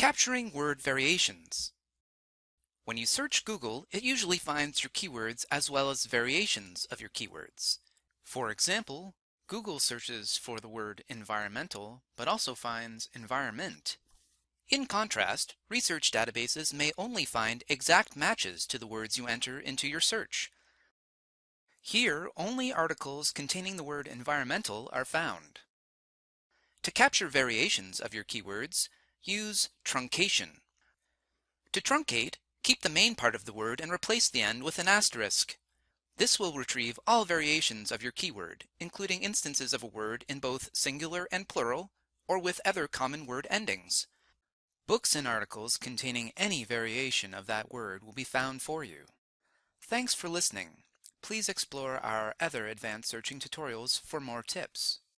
Capturing word variations. When you search Google, it usually finds your keywords as well as variations of your keywords. For example, Google searches for the word environmental, but also finds environment. In contrast, research databases may only find exact matches to the words you enter into your search. Here, only articles containing the word environmental are found. To capture variations of your keywords, use truncation. To truncate, keep the main part of the word and replace the end with an asterisk. This will retrieve all variations of your keyword, including instances of a word in both singular and plural, or with other common word endings. Books and articles containing any variation of that word will be found for you. Thanks for listening. Please explore our other advanced searching tutorials for more tips.